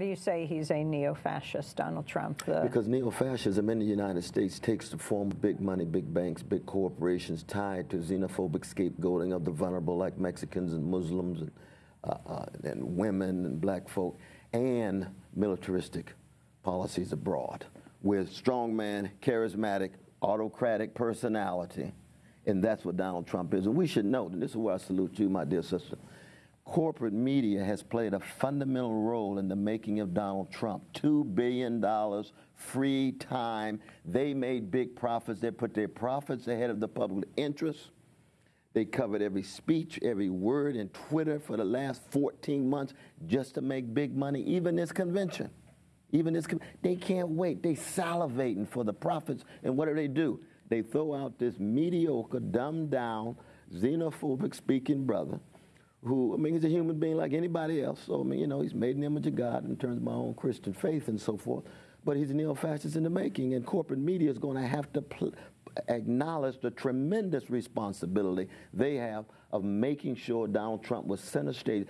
do you say he's a neo-fascist, Donald Trump? Because neo-fascism in the United States takes the form of big money, big banks, big corporations tied to xenophobic scapegoating of the vulnerable like Mexicans and Muslims and, uh, uh, and women and black folk, and militaristic policies abroad with strongman, charismatic, autocratic personality. And that's what Donald Trump is. And we should note, and this is where I salute you, my dear sister, corporate media has played a fundamental role in the making of Donald Trump. $2 billion free time. They made big profits. They put their profits ahead of the public interest. They covered every speech, every word in Twitter for the last 14 months just to make big money, even this convention. Even this, they can't wait. They salivating for the profits. And what do they do? They throw out this mediocre, dumbed down, xenophobic speaking brother who, I mean, he's a human being like anybody else. So, I mean, you know, he's made the image of God in terms of my own Christian faith and so forth. But he's a neo-fascist in the making, and corporate media is going to have to acknowledge the tremendous responsibility they have of making sure Donald Trump was center stage.